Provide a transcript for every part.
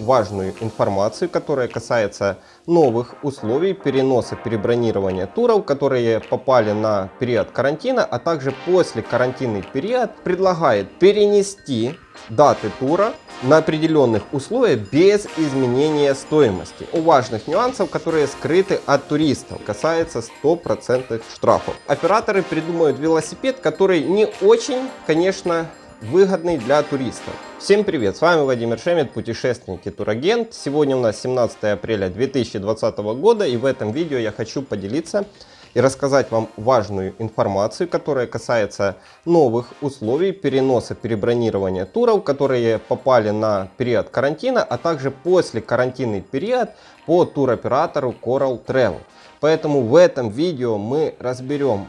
важную информацию, которая касается новых условий переноса перебронирования туров, которые попали на период карантина, а также после карантинный период предлагает перенести даты тура на определенных условиях без изменения стоимости. У важных нюансов, которые скрыты от туристов, касается 100% штрафов. Операторы придумают велосипед, который не очень, конечно, выгодный для туристов. Всем привет, с вами Владимир Шемет, путешественник и турагент. Сегодня у нас 17 апреля 2020 года и в этом видео я хочу поделиться и рассказать вам важную информацию, которая касается новых условий переноса перебронирования туров, которые попали на период карантина, а также после карантинный период по туроператору Coral Travel. Поэтому в этом видео мы разберем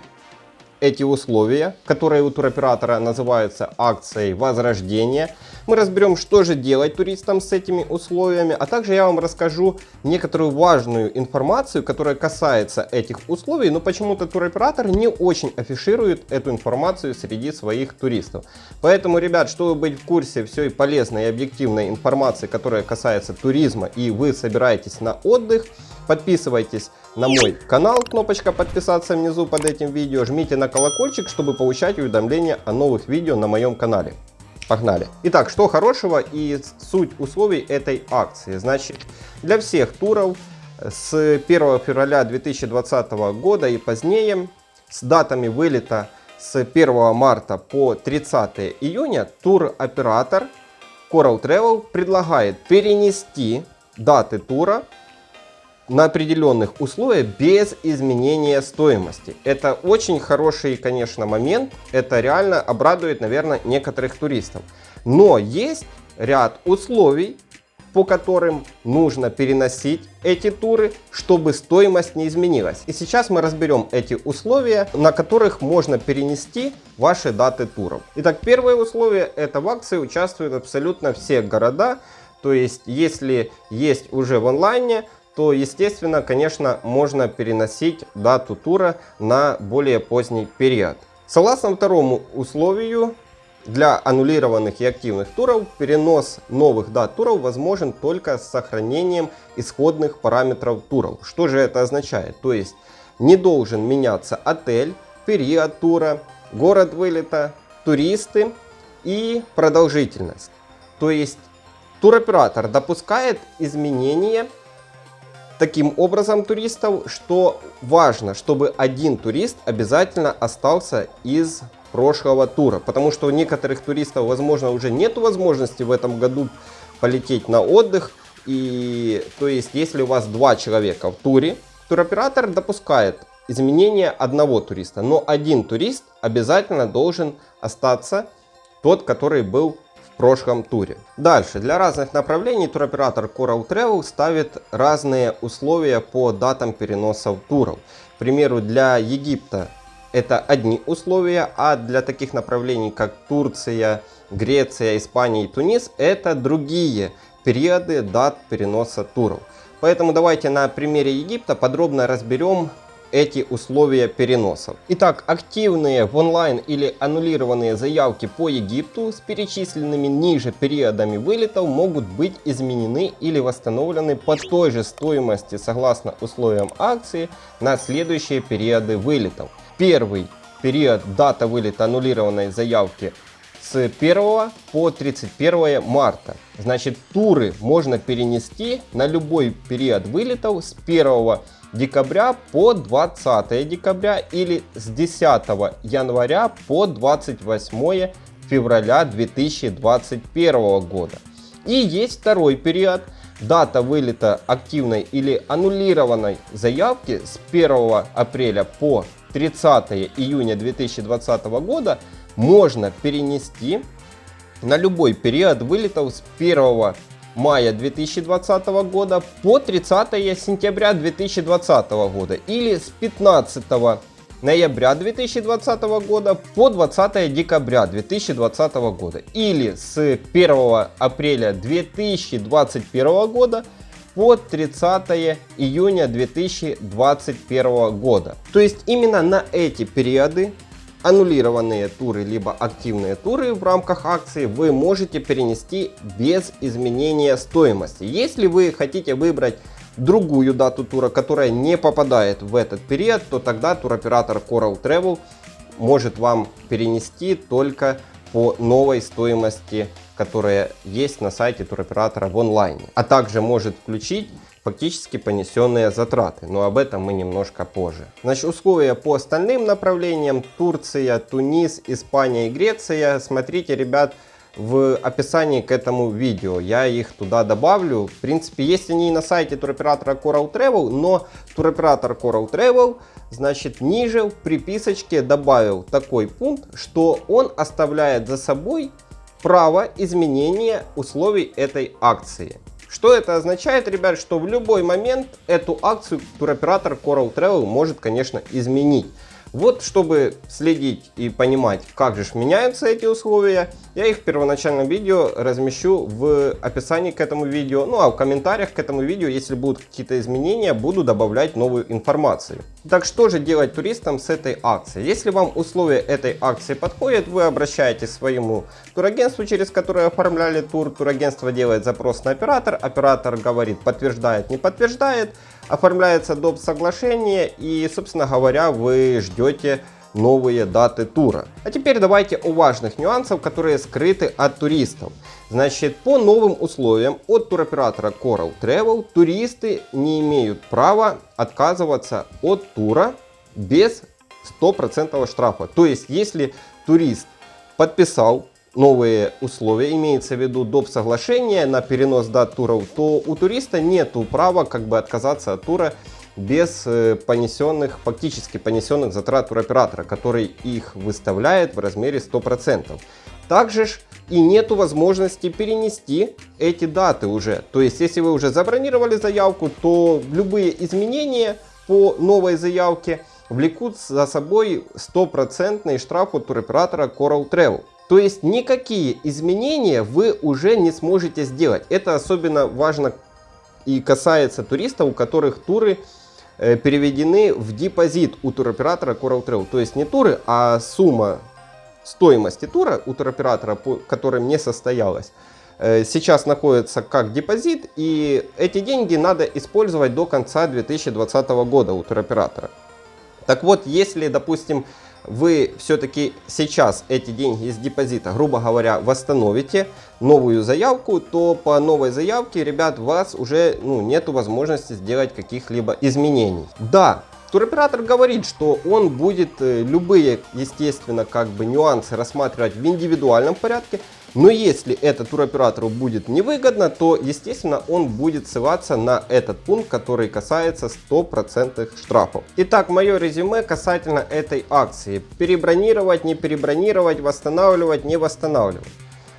эти условия, которые у туроператора называются акцией возрождения. Мы разберем, что же делать туристам с этими условиями, а также я вам расскажу некоторую важную информацию, которая касается этих условий, но почему-то туроператор не очень афиширует эту информацию среди своих туристов. Поэтому, ребят, чтобы быть в курсе всей полезной и объективной информации, которая касается туризма и вы собираетесь на отдых, подписывайтесь на мой канал, кнопочка подписаться внизу под этим видео, жмите на колокольчик, чтобы получать уведомления о новых видео на моем канале. Погнали! Итак, что хорошего и суть условий этой акции. Значит, для всех туров с 1 февраля 2020 года и позднее, с датами вылета с 1 марта по 30 июня, туроператор Coral Travel предлагает перенести даты тура на определенных условиях без изменения стоимости. Это очень хороший, конечно, момент. Это реально обрадует, наверное, некоторых туристов. Но есть ряд условий, по которым нужно переносить эти туры, чтобы стоимость не изменилась. И сейчас мы разберем эти условия, на которых можно перенести ваши даты туров. Итак, первое условие, это в акции участвуют абсолютно все города. То есть, если есть уже в онлайне, то, естественно, конечно, можно переносить дату тура на более поздний период. Согласно второму условию, для аннулированных и активных туров перенос новых дат туров возможен только с сохранением исходных параметров туров. Что же это означает? То есть не должен меняться отель, период тура, город вылета, туристы и продолжительность. То есть туроператор допускает изменения таким образом туристов, что важно, чтобы один турист обязательно остался из прошлого тура. Потому что у некоторых туристов, возможно, уже нет возможности в этом году полететь на отдых. И то есть, если у вас два человека в туре, туроператор допускает изменение одного туриста. Но один турист обязательно должен остаться, тот, который был прошлом туре. Дальше, для разных направлений туроператор Coral Travel ставит разные условия по датам переносов туров. К примеру, для Египта это одни условия, а для таких направлений, как Турция, Греция, Испания и Тунис, это другие периоды дат переноса туров. Поэтому давайте на примере Египта подробно разберем эти условия переносов. Итак, активные в онлайн или аннулированные заявки по Египту с перечисленными ниже периодами вылетов могут быть изменены или восстановлены по той же стоимости согласно условиям акции на следующие периоды вылетов. Первый период дата вылета аннулированной заявки с 1 по 31 марта. Значит, туры можно перенести на любой период вылетов с 1 декабря по 20 декабря или с 10 января по 28 февраля 2021 года. И есть второй период. Дата вылета активной или аннулированной заявки с 1 апреля по 30 июня 2020 года можно перенести на любой период вылетов с 1 мая 2020 года по 30 сентября 2020 года или с 15 ноября 2020 года по 20 декабря 2020 года или с 1 апреля 2021 года по 30 июня 2021 года. То есть именно на эти периоды аннулированные туры, либо активные туры в рамках акции вы можете перенести без изменения стоимости. Если вы хотите выбрать другую дату тура, которая не попадает в этот период, то тогда туроператор Coral Travel может вам перенести только по новой стоимости, которая есть на сайте туроператора в онлайне. А также может включить фактически понесенные затраты, но об этом мы немножко позже. Значит, условия по остальным направлениям Турция, Тунис, Испания и Греция. Смотрите, ребят, в описании к этому видео. Я их туда добавлю. В принципе, есть они и на сайте туроператора Coral Travel, но туроператор Coral Travel, значит, ниже в приписочке добавил такой пункт, что он оставляет за собой право изменения условий этой акции. Что это означает, ребят, что в любой момент эту акцию туроператор Coral Travel может, конечно, изменить. Вот, чтобы следить и понимать, как же меняются эти условия, я их в первоначальном видео размещу в описании к этому видео. Ну а в комментариях к этому видео, если будут какие-то изменения, буду добавлять новую информацию. Так что же делать туристам с этой акцией? Если вам условия этой акции подходят, вы обращаетесь к своему турагентству, через которое оформляли тур. Турагентство делает запрос на оператор, оператор говорит подтверждает, не подтверждает оформляется доп. соглашение и, собственно говоря, вы ждете новые даты тура. А теперь давайте о важных нюансах, которые скрыты от туристов. Значит, по новым условиям от туроператора Coral Travel туристы не имеют права отказываться от тура без 100% штрафа. То есть, если турист подписал новые условия, имеется в виду доп. соглашение на перенос дат туров, то у туриста нет права как бы отказаться от тура без э, понесенных, фактически понесенных затрат туроператора, который их выставляет в размере 100%. Также ж и нету возможности перенести эти даты уже. То есть, если вы уже забронировали заявку, то любые изменения по новой заявке влекут за собой стопроцентный штраф от туроператора Coral Travel. То есть никакие изменения вы уже не сможете сделать. Это особенно важно и касается туристов, у которых туры э, переведены в депозит у туроператора Coral Travel. То есть не туры, а сумма стоимости тура у туроператора, которая не состоялась, э, сейчас находится как депозит. И эти деньги надо использовать до конца 2020 года у туроператора. Так вот, если, допустим, вы все-таки сейчас эти деньги из депозита, грубо говоря, восстановите новую заявку, то по новой заявке, ребят, у вас уже ну, нет возможности сделать каких-либо изменений. Да, туроператор говорит, что он будет э, любые, естественно, как бы нюансы рассматривать в индивидуальном порядке, но если это туроператору будет невыгодно, то, естественно, он будет ссылаться на этот пункт, который касается 100% штрафов. Итак, мое резюме касательно этой акции. Перебронировать, не перебронировать, восстанавливать, не восстанавливать.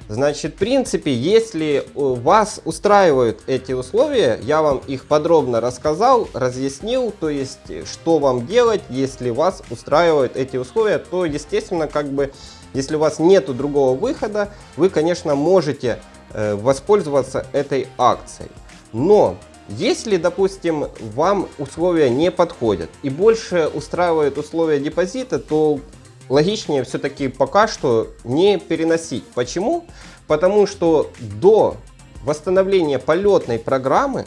Значит, в принципе, если вас устраивают эти условия, я вам их подробно рассказал, разъяснил, то есть, что вам делать, если вас устраивают эти условия, то, естественно, как бы если у вас нет другого выхода, вы, конечно, можете э, воспользоваться этой акцией. Но если, допустим, вам условия не подходят и больше устраивают условия депозита, то логичнее все-таки пока что не переносить. Почему? Потому что до восстановления полетной программы,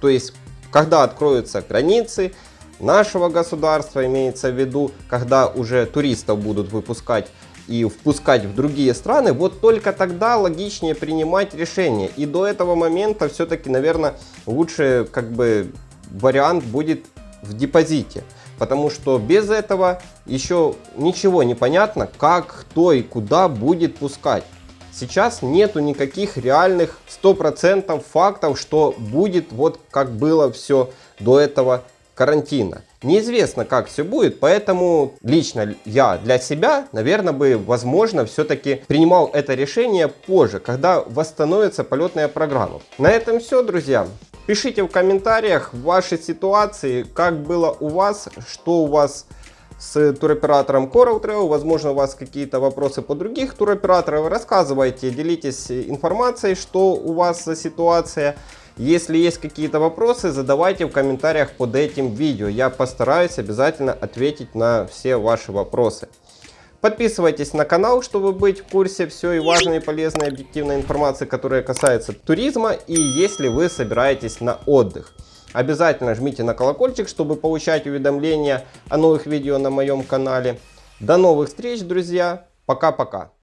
то есть когда откроются границы нашего государства, имеется в виду, когда уже туристов будут выпускать и впускать в другие страны, вот только тогда логичнее принимать решение. И до этого момента все-таки, наверное, лучше как бы вариант будет в депозите. Потому что без этого еще ничего не понятно, как, кто и куда будет пускать. Сейчас нету никаких реальных 100% фактов, что будет вот как было все до этого карантина. Неизвестно, как все будет, поэтому лично я для себя, наверное, бы, возможно, все-таки принимал это решение позже, когда восстановится полетная программа. На этом все, друзья. Пишите в комментариях ваши ситуации, как было у вас, что у вас с туроператором Coral Trail. Возможно, у вас какие-то вопросы по других туроператоров. Рассказывайте, делитесь информацией, что у вас за ситуация. Если есть какие-то вопросы, задавайте в комментариях под этим видео. Я постараюсь обязательно ответить на все ваши вопросы. Подписывайтесь на канал, чтобы быть в курсе всей важной, полезной, объективной информации, которая касается туризма и если вы собираетесь на отдых. Обязательно жмите на колокольчик, чтобы получать уведомления о новых видео на моем канале. До новых встреч, друзья. Пока-пока.